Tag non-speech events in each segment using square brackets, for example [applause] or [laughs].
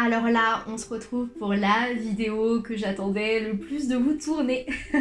Alors là, on se retrouve pour la vidéo que j'attendais le plus de vous tourner. [laughs]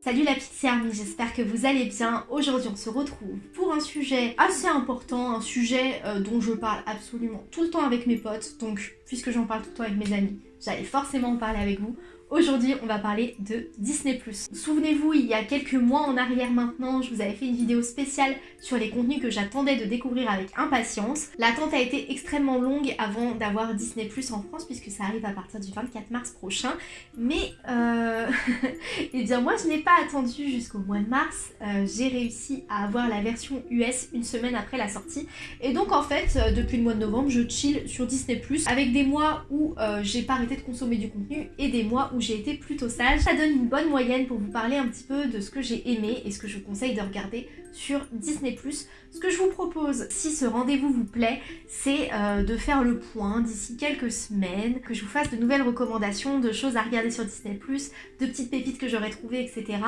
Salut la Pixie Army, j'espère que vous allez bien. Aujourd'hui on se retrouve pour un sujet assez important, un sujet euh, dont je parle absolument tout le temps avec mes potes. Donc puisque j'en parle tout le temps avec mes amis, j'allais forcément en parler avec vous. Aujourd'hui, on va parler de Disney+. Souvenez-vous, il y a quelques mois en arrière maintenant, je vous avais fait une vidéo spéciale sur les contenus que j'attendais de découvrir avec impatience. L'attente a été extrêmement longue avant d'avoir Disney+, en France, puisque ça arrive à partir du 24 mars prochain. Mais, euh... [laughs] eh bien moi, je n'ai pas attendu jusqu'au mois de mars. Euh, J'ai réussi à avoir la version US une semaine après la sortie. Et donc, en fait, euh, depuis le mois de novembre, je chill sur Disney+, avec des mois où euh, j'ai pas arrêté de consommer du contenu et des mois où j'ai été plutôt sage. Ça donne une bonne moyenne pour vous parler un petit peu de ce que j'ai aimé et ce que je vous conseille de regarder sur Disney+. Ce que je vous propose, si ce rendez-vous vous plaît, c'est euh, de faire le point d'ici quelques semaines, que je vous fasse de nouvelles recommandations, de choses à regarder sur Disney+, de petites pépites que j'aurais trouvées, etc.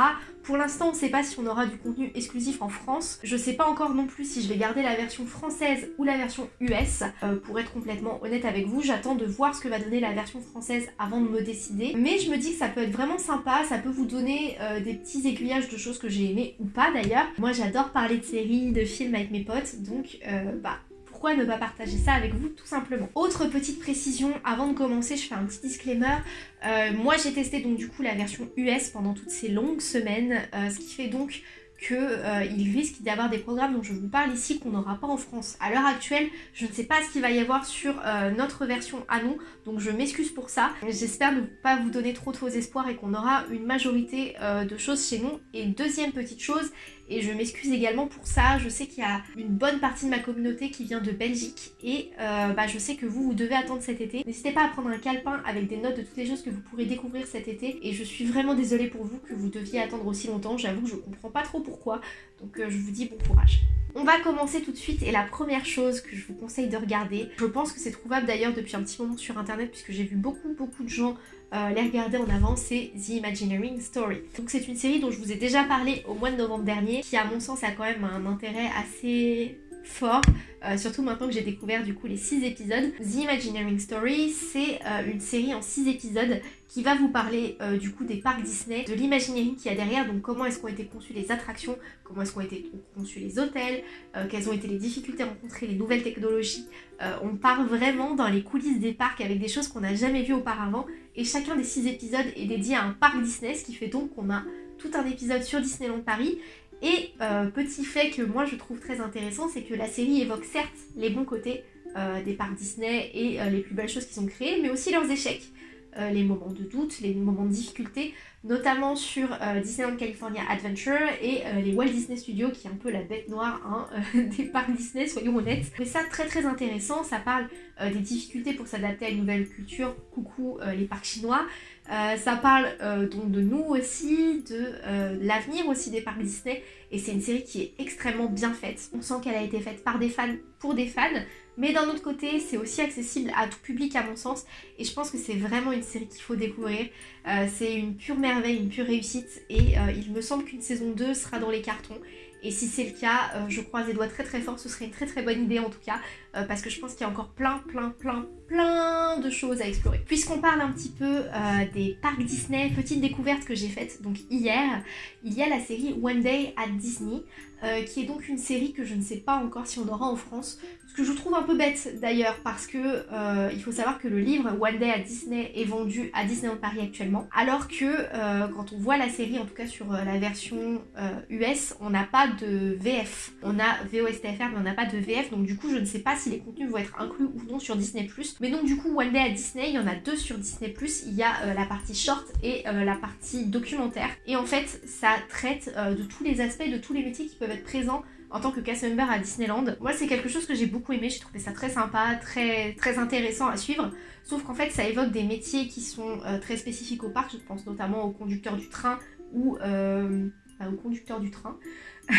Pour l'instant, on ne sait pas si on aura du contenu exclusif en France. Je sais pas encore non plus si je vais garder la version française ou la version US. Euh, pour être complètement honnête avec vous, j'attends de voir ce que va donner la version française avant de me décider. Mais je me dis que ça peut être vraiment sympa, ça peut vous donner euh, des petits aiguillages de choses que j'ai aimées ou pas d'ailleurs. Moi j'adore parler de séries, de films avec mes potes, donc euh, bah pourquoi ne pas partager ça avec vous tout simplement. Autre petite précision, avant de commencer, je fais un petit disclaimer. Euh, moi j'ai testé donc du coup la version US pendant toutes ces longues semaines, euh, ce qui fait donc qu'il risque d'y avoir des programmes dont je vous parle ici qu'on n'aura pas en France. À l'heure actuelle, je ne sais pas ce qu'il va y avoir sur notre version à nous, donc je m'excuse pour ça. J'espère ne pas vous donner trop de faux espoirs et qu'on aura une majorité de choses chez nous. Et deuxième petite chose, et je m'excuse également pour ça, je sais qu'il y a une bonne partie de ma communauté qui vient de Belgique et euh, bah, je sais que vous, vous devez attendre cet été. N'hésitez pas à prendre un calepin avec des notes de toutes les choses que vous pourrez découvrir cet été. Et je suis vraiment désolée pour vous que vous deviez attendre aussi longtemps, j'avoue que je comprends pas trop pourquoi, donc euh, je vous dis bon courage. On va commencer tout de suite. Et la première chose que je vous conseille de regarder, je pense que c'est trouvable d'ailleurs depuis un petit moment sur internet puisque j'ai vu beaucoup beaucoup de gens euh, les regarder en avant, c'est The Imagineering Story. Donc c'est une série dont je vous ai déjà parlé au mois de novembre dernier, qui à mon sens a quand même un intérêt assez fort, euh, surtout maintenant que j'ai découvert du coup les 6 épisodes. The Imagineering Story, c'est euh, une série en 6 épisodes qui va vous parler euh, du coup des parcs Disney, de l'imagineering qu'il y a derrière, donc comment est-ce qu'ont été conçues les attractions, comment est-ce qu'ont été conçus les hôtels, quelles ont été les difficultés rencontrées, les nouvelles technologies. on part vraiment dans les coulisses des parcs avec des choses qu'on n'a jamais vues auparavant. Et chacun des 6 épisodes est dédié à un parc Disney, ce qui fait donc qu'on a tout un épisode sur Disneyland Paris. Et euh, petit fait que moi je trouve très intéressant, c'est que la série évoque certes les bons côtés euh, des parcs Disney et euh, les plus belles choses qu'ils ont créées, mais aussi leurs échecs, les moments de doute, les moments de difficulté, notamment sur Disneyland California Adventure et les Walt Disney Studios, qui est un peu la bête noire hein, [laughs] des parcs Disney, soyons honnêtes. Mais ça très très intéressant, ça parle des difficultés pour s'adapter à une nouvelle culture, coucou les parcs chinois, euh, ça parle euh, donc de nous aussi, de euh, l'avenir aussi des parcs Disney. Et c'est une série qui est extrêmement bien faite. On sent qu'elle a été faite par des fans pour des fans. Mais d'un autre côté c'est aussi accessible à tout public à mon sens. Et je pense que c'est vraiment une série qu'il faut découvrir. c'est une pure merveille, une pure réussite. Et il me semble qu'une saison 2 sera dans les cartons. Et si c'est le cas, je croise les doigts très très fort, ce serait une très très bonne idée en tout cas, parce que je pense qu'il y a encore plein plein plein plein de choses à explorer. Puisqu'on parle un petit peu euh, des parcs Disney, petite découverte que j'ai faite donc hier, il y a la série One Day at Disney, euh, qui est donc une série que je ne sais pas encore si on aura en France, ce que je trouve un peu bête d'ailleurs parce que euh, il faut savoir que le livre One Day at Disney est vendu à Disneyland Paris actuellement, alors que quand on voit la série, en tout cas sur la version US, on n'a pas de VF. On a VOSTFR mais on n'a pas de VF, donc du coup je ne sais pas si les contenus vont être inclus ou non sur Disney+. Mais donc du coup, One Day à Disney, il y en a deux sur Disney+. Il y a euh, la partie short et euh, la partie documentaire. Et en fait, ça traite euh, de tous les aspects, de tous les métiers qui peuvent être présents en tant que cast member à Disneyland. Moi, c'est quelque chose que j'ai beaucoup aimé. J'ai trouvé ça très sympa, très, intéressant à suivre. Sauf qu'en fait, ça évoque des métiers qui sont très spécifiques au parc. Je pense notamment au conducteur du train ou bah, au conducteur du train. [laughs]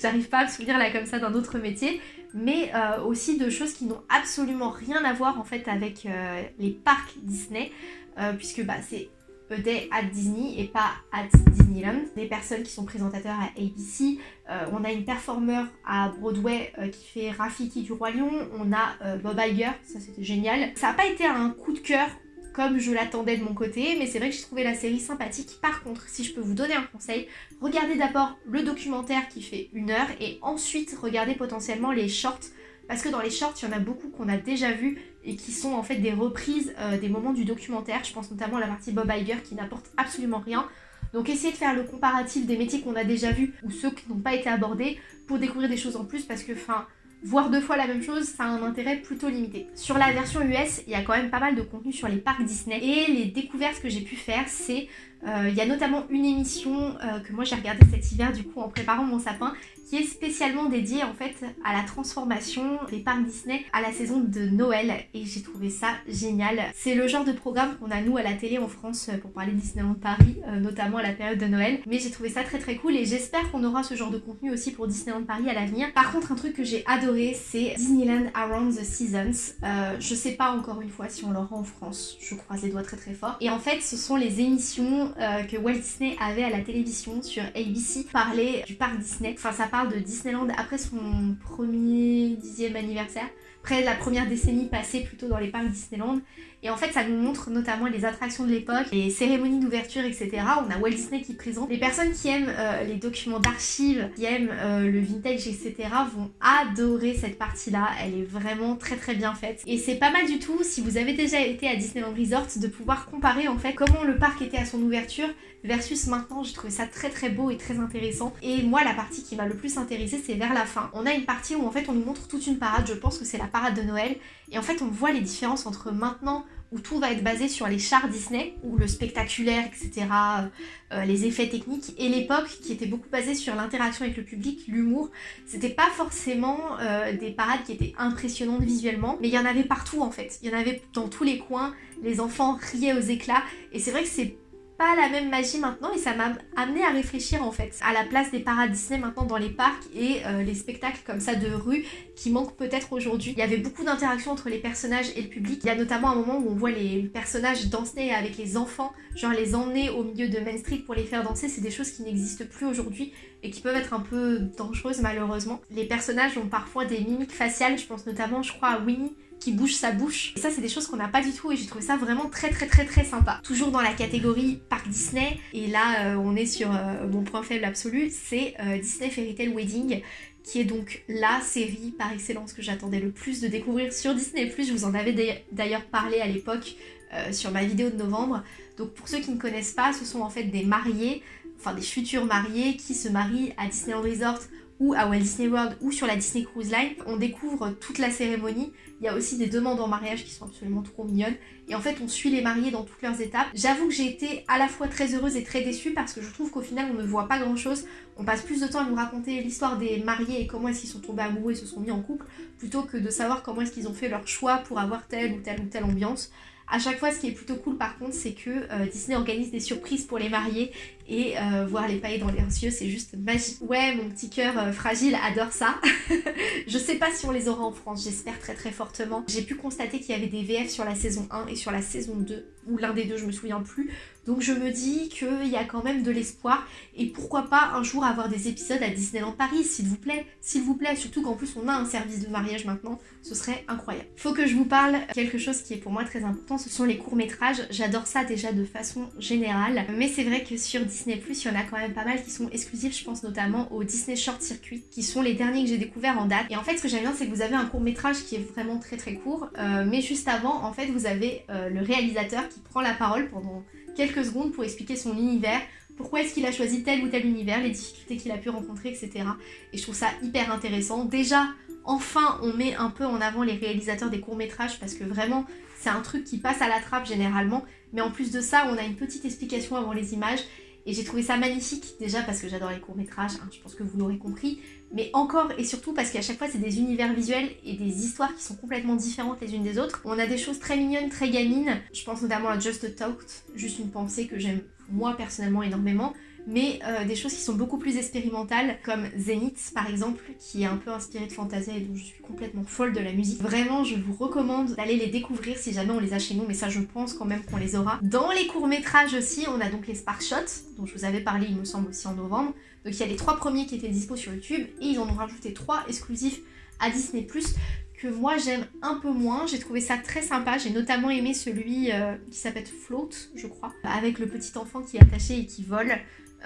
J'arrive pas à me souvenir là comme ça d'un autre métier, mais euh, aussi de choses qui n'ont absolument rien à voir en fait avec euh, les parcs Disney, euh, puisque bah, c'est A Day at Disney et pas at Disneyland. Des personnes qui sont présentateurs à ABC. On a une performeur à Broadway qui fait Rafiki du Roi Lion. On a Bob Iger, ça c'était génial. Ça n'a pas été un coup de cœur comme je l'attendais de mon côté, mais c'est vrai que j'ai trouvé la série sympathique. Par contre, si je peux vous donner un conseil, regardez d'abord le documentaire qui fait une heure et ensuite regardez potentiellement les shorts parce que dans les shorts, il y en a beaucoup qu'on a déjà vus et qui sont en fait des reprises euh, des moments du documentaire. Je pense notamment à la partie Bob Iger qui n'apporte absolument rien. Donc essayez de faire le comparatif des métiers qu'on a déjà vus ou ceux qui n'ont pas été abordés pour découvrir des choses en plus parce que, enfin, voir deux fois la même chose, ça a un intérêt plutôt limité. Sur la version US, il y a quand même pas mal de contenu sur les parcs Disney et les découvertes que j'ai pu faire, c'est euh, il y a notamment une émission euh, que moi j'ai regardée cet hiver du coup en préparant mon sapin qui est spécialement dédiée en fait à la transformation des parcs Disney à la saison de Noël et j'ai trouvé ça génial. C'est le genre de programme qu'on a nous à la télé en France pour parler Disneyland Paris, euh, notamment à la période de Noël. Mais j'ai trouvé ça très très cool et j'espère qu'on aura ce genre de contenu aussi pour Disneyland Paris à l'avenir. Par contre un truc que j'ai adoré c'est Disneyland Around the Seasons. je sais pas encore une fois si on l'aura en France, je croise les doigts très très fort. Et en fait ce sont les émissions euh, que Walt Disney avait à la télévision sur ABC parlait du parc Disney. Enfin, ça de Disneyland après son premier dixième anniversaire, après la première décennie passée plutôt dans les parcs Disneyland. Et en fait, ça nous montre notamment les attractions de l'époque, les cérémonies d'ouverture, etc. On a Walt Disney qui présente. Les personnes qui aiment euh, les documents d'archives, qui aiment euh, le vintage, etc. vont adorer cette partie-là. Elle est vraiment très très bien faite. Et c'est pas mal du tout, si vous avez déjà été à Disneyland Resort, de pouvoir comparer en fait comment le parc était à son ouverture versus maintenant. J'ai trouvé ça très très beau et très intéressant. Et moi, la partie qui m'a le plus intéressée, c'est vers la fin. On a une partie où en fait on nous montre toute une parade. Je pense que c'est la parade de Noël. Et en fait, on voit les différences entre maintenant où tout va être basé sur les chars Disney, où le spectaculaire, etc., euh, les effets techniques, et l'époque qui était beaucoup basée sur l'interaction avec le public, l'humour. C'était pas forcément euh, des parades qui étaient impressionnantes visuellement, mais il y en avait partout en fait. Il y en avait dans tous les coins, les enfants riaient aux éclats, et c'est vrai que c'est pas la même magie maintenant et ça m'a amené à réfléchir en fait à la place des parades Disney maintenant dans les parcs et euh, les spectacles comme ça de rue qui manquent peut-être aujourd'hui. Il y avait beaucoup d'interactions entre les personnages et le public. Il y a notamment un moment où on voit les personnages danser avec les enfants, genre les emmener au milieu de Main Street pour les faire danser. C'est des choses qui n'existent plus aujourd'hui et qui peuvent être un peu dangereuses malheureusement. Les personnages ont parfois des mimiques faciales, je pense notamment je crois à Winnie qui bouge sa bouche. Et ça, c'est des choses qu'on n'a pas du tout et j'ai trouvé ça vraiment très très très très sympa. Toujours dans la catégorie parc Disney, et là, euh, on est sur euh, mon point faible absolu, c'est euh, Disney Fairy Tale Wedding qui est donc la série par excellence que j'attendais le plus de découvrir sur Disney+. Je vous en avais d'ailleurs parlé à l'époque sur ma vidéo de novembre. Donc pour ceux qui ne connaissent pas, ce sont en fait des mariés, enfin des futurs mariés qui se marient à Disneyland Resort ou à Walt Disney World ou sur la Disney Cruise Line. On découvre toute la cérémonie. Il y a aussi des demandes en mariage qui sont absolument trop mignonnes. Et en fait, on suit les mariés dans toutes leurs étapes. J'avoue que j'ai été à la fois très heureuse et très déçue parce que je trouve qu'au final, on ne voit pas grand chose. On passe plus de temps à nous raconter l'histoire des mariés et comment est-ce qu'ils sont tombés amoureux et se sont mis en couple plutôt que de savoir comment est-ce qu'ils ont fait leur choix pour avoir telle ou telle ou telle ambiance. À chaque fois, ce qui est plutôt cool par contre, c'est que euh, Disney organise des surprises pour les mariés et euh, voir les paillettes dans leurs yeux, c'est juste magique. Ouais, mon petit cœur euh, fragile adore ça. [laughs] je sais pas si on les aura en France, j'espère très très fortement. J'ai pu constater qu'il y avait des VF sur la saison 1 et sur la saison 2, ou l'un des deux, je me souviens plus. Donc je me dis qu'il y a quand même de l'espoir et pourquoi pas un jour avoir des épisodes à Disneyland Paris, s'il vous plaît, s'il vous plaît, surtout qu'en plus on a un service de mariage maintenant, ce serait incroyable. Faut que je vous parle quelque chose qui est pour moi très important, ce sont les courts-métrages. J'adore ça déjà de façon générale, mais c'est vrai que sur Disney+, il y en a quand même pas mal qui sont exclusifs, je pense notamment au Disney Short Circuit, qui sont les derniers que j'ai découverts en date. Et en fait, ce que j'aime bien, c'est que vous avez un court-métrage qui est vraiment très très court, euh, mais juste avant, en fait, vous avez euh, le réalisateur qui prend la parole pendant quelques secondes pour expliquer son univers, pourquoi est-ce qu'il a choisi tel ou tel univers, les difficultés qu'il a pu rencontrer, etc. Et je trouve ça hyper intéressant. Déjà, enfin, on met un peu en avant les réalisateurs des courts-métrages parce que vraiment, c'est un truc qui passe à la trappe généralement. Mais en plus de ça, on a une petite explication avant les images. Et j'ai trouvé ça magnifique, déjà parce que j'adore les courts-métrages, hein, je pense que vous l'aurez compris, mais encore et surtout parce qu'à chaque fois c'est des univers visuels et des histoires qui sont complètement différentes les unes des autres. On a des choses très mignonnes, très gamines, je pense notamment à Just a juste une pensée que j'aime moi personnellement énormément, mais euh, des choses qui sont beaucoup plus expérimentales, comme Zenith par exemple, qui est un peu inspiré de Fantasia et dont je suis complètement folle de la musique. Vraiment, je vous recommande d'aller les découvrir si jamais on les a chez nous, mais ça je pense quand même qu'on les aura. Dans les courts-métrages aussi, on a donc les Spark Shots, dont je vous avais parlé il me semble aussi en novembre. Donc il y a les trois premiers qui étaient dispo sur YouTube, et ils en ont rajouté trois exclusifs à Disney+, que moi j'aime un peu moins. J'ai trouvé ça très sympa. J'ai notamment aimé celui euh, qui s'appelle Float, je crois, avec le petit enfant qui est attaché et qui vole.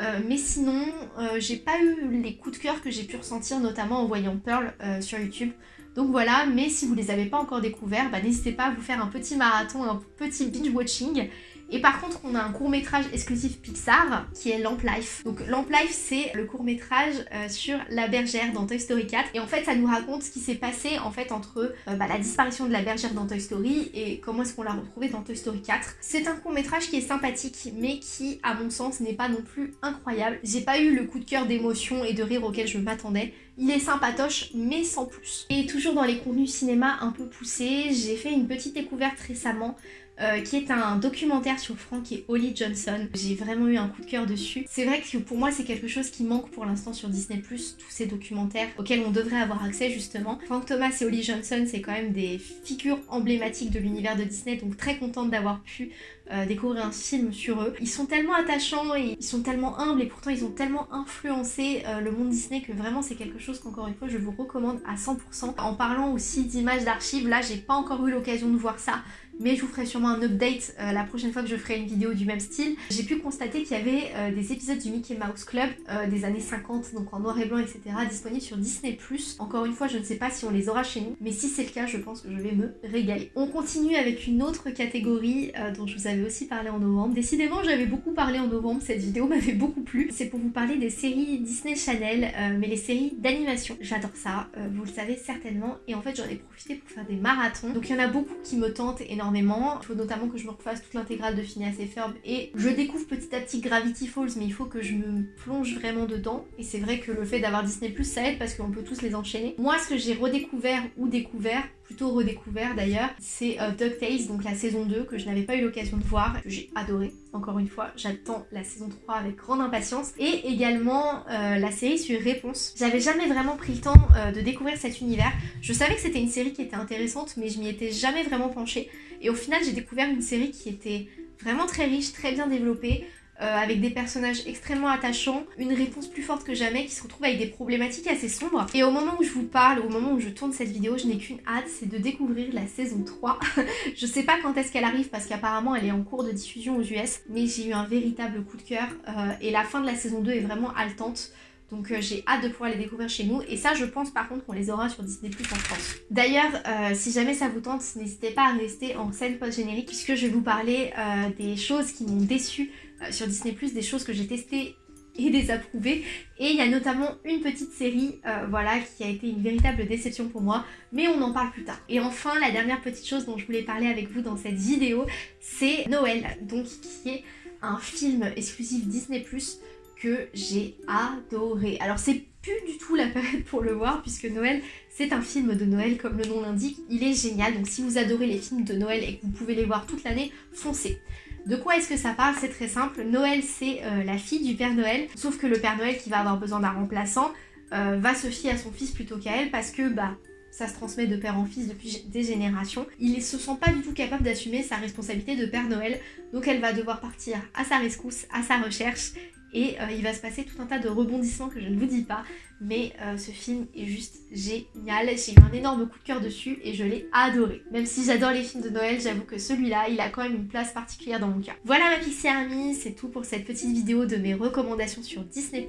Euh, mais sinon, euh, j'ai pas eu les coups de cœur que j'ai pu ressentir, notamment en voyant Pearl sur YouTube. Donc voilà, mais si vous les avez pas encore découverts, bah, n'hésitez pas à vous faire un petit marathon, un petit binge watching. Et par contre, on a un court métrage exclusif Pixar qui est Lamp Life. Donc Lamp Life, c'est le court métrage euh, sur la bergère dans Toy Story 4. Et en fait, ça nous raconte ce qui s'est passé en fait entre euh, bah, la disparition de la bergère dans Toy Story et comment est-ce qu'on l'a retrouvée dans Toy Story 4. C'est un court métrage qui est sympathique, mais qui, à mon sens, n'est pas non plus incroyable. J'ai pas eu le coup de cœur d'émotion et de rire auquel je m'attendais. Il est sympatoche, mais sans plus. Et toujours dans les contenus cinéma un peu poussés, j'ai fait une petite découverte récemment euh, qui est un documentaire sur Frank et Holly Johnson. J'ai vraiment eu un coup de cœur dessus. C'est vrai que pour moi c'est quelque chose qui manque pour l'instant sur Disney+, tous ces documentaires auxquels on devrait avoir accès justement. Frank Thomas et Holly Johnson c'est quand même des figures emblématiques de l'univers de Disney, donc très contente d'avoir pu euh, découvrir un film sur eux. Ils sont tellement attachants et ils sont tellement humbles et pourtant ils ont tellement influencé euh, le monde Disney que vraiment c'est quelque chose qu'encore une fois je vous recommande à 100%. En parlant aussi d'images d'archives, là j'ai pas encore eu l'occasion de voir ça mais je vous ferai sûrement un update euh, la prochaine fois que je ferai une vidéo du même style. J'ai pu constater qu'il y avait euh, des épisodes du Mickey Mouse Club euh, des années 50, donc en noir et blanc, etc., disponibles sur Disney+. Encore une fois, je ne sais pas si on les aura chez nous, mais si c'est le cas, je pense que je vais me régaler. On continue avec une autre catégorie dont je vous avais aussi parlé en novembre. Décidément, j'avais beaucoup parlé en novembre, cette vidéo [laughs] m'avait beaucoup plu. C'est pour vous parler des séries Disney Channel, mais les séries d'animation. J'adore ça, vous le savez certainement, et en fait j'en ai profité pour faire des marathons. Donc il y en a beaucoup qui me tentent Il faut notamment que je me refasse toute l'intégrale de Phineas et Ferb et je découvre petit à petit Gravity Falls mais il faut que je me plonge vraiment dedans et c'est vrai que le fait d'avoir Disney ça aide parce qu'on peut tous les enchaîner. Moi ce que j'ai redécouvert ou découvert, redécouvert d'ailleurs, c'est euh, DuckTales, donc la saison 2 que je n'avais pas eu l'occasion de voir, que j'ai adoré. Encore une fois, j'attends la saison 3 avec grande impatience. Et également euh, la série sur Réponse. J'avais jamais vraiment pris le temps euh, de découvrir cet univers. Je savais que c'était une série qui était intéressante, mais je m'y étais jamais vraiment penchée. Et au final, j'ai découvert une série qui était vraiment très riche, très bien développée, avec des personnages extrêmement attachants, une réponse plus forte que jamais qui se retrouve avec des problématiques assez sombres. Et au moment où je vous parle, au moment où je tourne cette vidéo, je n'ai qu'une hâte, c'est de découvrir la saison 3. [laughs] je sais pas quand est-ce qu'elle arrive parce qu'apparemment elle est en cours de diffusion aux US, mais j'ai eu un véritable coup de cœur euh, et la fin de la saison 2 est vraiment haletante. Donc euh, j'ai hâte de pouvoir les découvrir chez nous. Et ça, je pense par contre qu'on les aura sur Disney Plus en France. D'ailleurs, euh, si jamais ça vous tente, n'hésitez pas à rester en scène post-générique puisque je vais vous parler euh, des choses qui m'ont déçu sur Disney Plus, des choses que j'ai testées et désapprouvées. Et il y a notamment une petite série voilà, qui a été une véritable déception pour moi, mais on en parle plus tard. Et enfin, la dernière petite chose dont je voulais parler avec vous dans cette vidéo, c'est Noël, donc qui est un film exclusif Disney Plus que j'ai adoré. Alors c'est plus du tout la période pour le voir puisque Noël c'est un film de Noël comme le nom l'indique, il est génial. Donc si vous adorez les films de Noël et que vous pouvez les voir toute l'année, foncez. De quoi est-ce que ça parle? C'est très simple, Noël c'est euh, la fille du Père Noël, sauf que le Père Noël qui va avoir besoin d'un remplaçant euh, va se fier à son fils plutôt qu'à elle parce que bah ça se transmet de père en fils depuis des générations. Il ne se sent pas du tout capable d'assumer sa responsabilité de Père Noël, donc elle va devoir partir à sa rescousse, à sa recherche, et euh, il va se passer tout un tas de rebondissements que je ne vous dis pas. Mais euh, ce film est juste génial. J'ai eu un énorme coup de cœur dessus et je l'ai adoré. Même si j'adore les films de Noël, j'avoue que celui-là, il a quand même une place particulière dans mon cœur. Voilà ma Pixie Army, c'est tout pour cette petite vidéo de mes recommandations sur Disney+.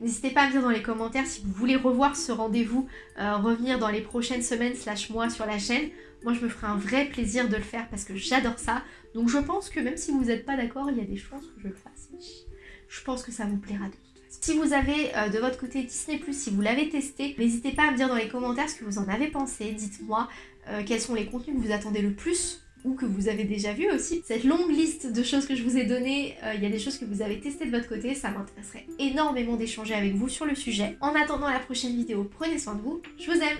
N'hésitez pas à me dire dans les commentaires si vous voulez revoir ce rendez-vous, euh, revenir dans les prochaines semaines slash mois sur la chaîne. Moi, je me ferai un vrai plaisir de le faire parce que j'adore ça. Donc je pense que même si vous n'êtes pas d'accord, il y a des chances que je le fasse je pense que ça vous plaira de toute. Si vous avez euh, de votre côté Disney+, si vous l'avez testé, n'hésitez pas à me dire dans les commentaires ce que vous en avez pensé. Dites-moi euh, quels sont les contenus que vous attendez le plus ou que vous avez déjà vu aussi. Cette longue liste de choses que je vous ai données, euh, il y a des choses que vous avez testées de votre côté, ça m'intéresserait énormément d'échanger avec vous sur le sujet. En attendant la prochaine vidéo, prenez soin de vous, je vous aime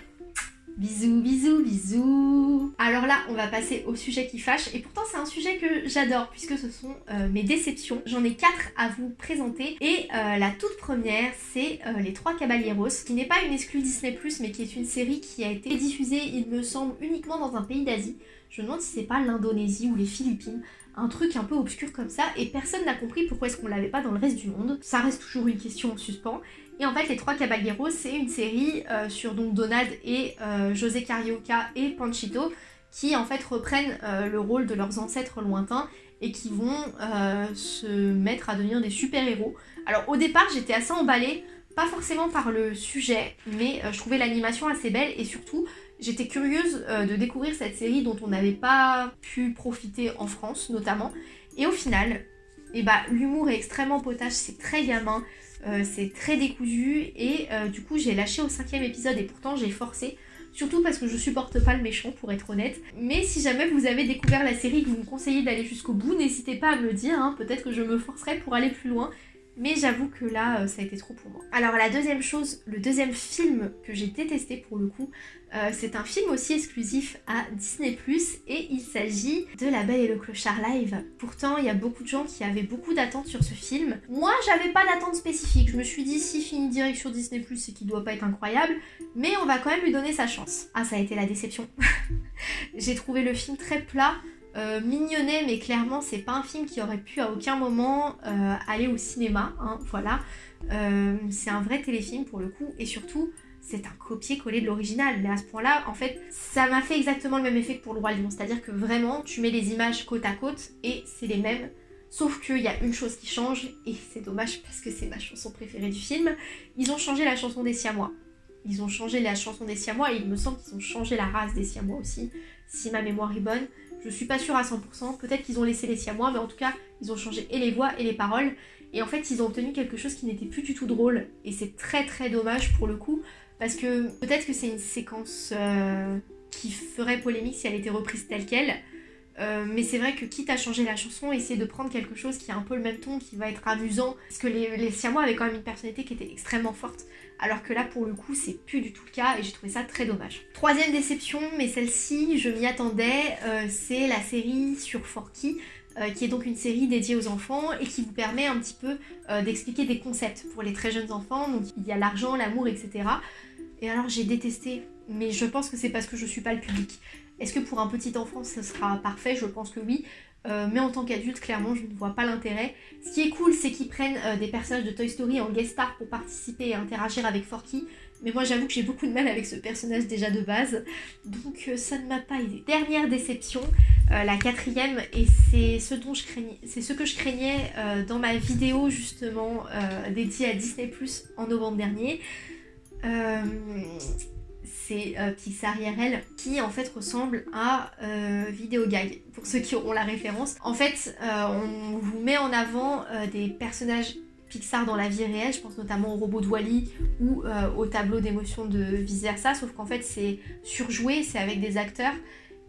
Bisous, bisous, bisous Alors là, on va passer au sujet qui fâche, et pourtant c'est un sujet que j'adore, puisque ce sont euh, mes déceptions. J'en ai quatre à vous présenter, et euh, la toute première, c'est euh, Les Trois Caballeros, qui n'est pas une exclue Disney+, mais qui est une série qui a été diffusée, il me semble, uniquement dans un pays d'Asie. Je me demande si c'est pas l'Indonésie ou les Philippines un truc un peu obscur comme ça et personne n'a compris pourquoi est-ce qu'on l'avait pas dans le reste du monde. Ça reste toujours une question en suspens. Et en fait, Les Trois Caballeros, c'est une série euh, sur donc Donald et euh, José Carioca et Panchito qui en fait reprennent euh, le rôle de leurs ancêtres lointains et qui vont se mettre à devenir des super-héros. Alors au départ, j'étais assez emballée, pas forcément par le sujet, mais je trouvais l'animation assez belle et surtout, j'étais curieuse de découvrir cette série dont on n'avait pas pu profiter en France notamment. Et au final, eh bah, l'humour est extrêmement potage, c'est très gamin, euh, c'est très décousu et euh, du coup j'ai lâché au cinquième épisode et pourtant j'ai forcé. Surtout parce que je supporte pas le méchant pour être honnête. Mais si jamais vous avez découvert la série que vous me conseillez d'aller jusqu'au bout, n'hésitez pas à me le dire, hein. peut-être que je me forcerai pour aller plus loin. Mais j'avoue que là, euh, ça a été trop pour moi. Alors la deuxième chose, le deuxième film que j'ai détesté pour le coup, euh, c'est un film aussi exclusif à Disney+, et il s'agit de La Belle et le Clochard Live. Pourtant, il y a beaucoup de gens qui avaient beaucoup d'attentes sur ce film. Moi, j'avais pas d'attente spécifique. Je me suis dit, si finit direct sur Disney+, c'est qu'il doit pas être incroyable, mais on va quand même lui donner sa chance. Ah, ça a été la déception. [laughs] j'ai trouvé le film très plat, euh, mignonnet, mais clairement, c'est pas un film qui aurait pu à aucun moment euh, aller au cinéma. Hein, voilà. Euh, c'est un vrai téléfilm pour le coup, et surtout, c'est un copier-coller de l'original. Mais à ce point-là, en fait, ça m'a fait exactement le même effet que pour le Roi Lion. C'est-à-dire que vraiment, tu mets les images côte à côte et c'est les mêmes. Sauf qu'il y a une chose qui change, et c'est dommage parce que c'est ma chanson préférée du film. Ils ont changé la chanson des Siamois. Ils ont changé la chanson des Siamois et il me semble qu'ils ont changé la race des Siamois aussi, si ma mémoire est bonne. Je suis pas sûre à 100%, peut-être qu'ils ont laissé les Siamois, mais en tout cas, ils ont changé et les voix et les paroles. Et en fait, ils ont obtenu quelque chose qui n'était plus du tout drôle. Et c'est très très dommage pour le coup, parce que peut-être que c'est une séquence euh, qui ferait polémique si elle était reprise telle qu'elle. Euh, mais c'est vrai que quitte à changer la chanson, essayer de prendre quelque chose qui a un peu le même ton, qui va être amusant. Parce que les, Siamois avaient quand même une personnalité qui était extrêmement forte. Alors que là, pour le coup, c'est plus du tout le cas et j'ai trouvé ça très dommage. Troisième déception, mais celle-ci, je m'y attendais, euh, c'est la série sur Forky. qui est donc une série dédiée aux enfants et qui vous permet un petit peu d'expliquer des concepts pour les très jeunes enfants. Donc il y a l'argent, l'amour, etc. Et alors j'ai détesté, mais je pense que c'est parce que je suis pas le public. Est-ce que pour un petit enfant ce sera parfait? Je pense que oui. Euh, mais en tant qu'adulte, clairement, je ne vois pas l'intérêt. Ce qui est cool, c'est qu'ils prennent euh, des personnages de Toy Story en guest star pour participer et interagir avec Forky. Mais moi, j'avoue que j'ai beaucoup de mal avec ce personnage déjà de base. Donc, euh, ça ne m'a pas aidé. Dernière déception, la quatrième, et c'est ce, dont c'est ce que je craignais dans ma vidéo justement dédiée à Disney en novembre dernier. Euh, c'est euh, Pixar qui en fait ressemble à euh, Videogag pour ceux qui auront la référence. En fait, on vous met en avant des personnages Pixar dans la vie réelle, je pense notamment au robot de Wally ou au tableau d'émotion de vice sauf qu'en fait c'est surjoué, c'est avec des acteurs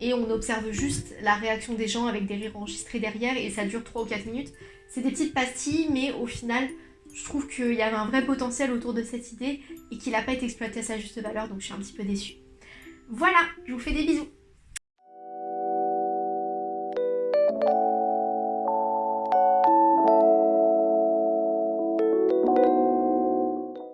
et on observe juste la réaction des gens avec des rires enregistrés derrière et ça dure 3 ou 4 minutes. C'est des petites pastilles mais au final je trouve qu'il y avait un vrai potentiel autour de cette idée et qu'il n'a pas été exploité à sa juste valeur, donc je suis un petit peu déçue. Voilà, je vous fais des bisous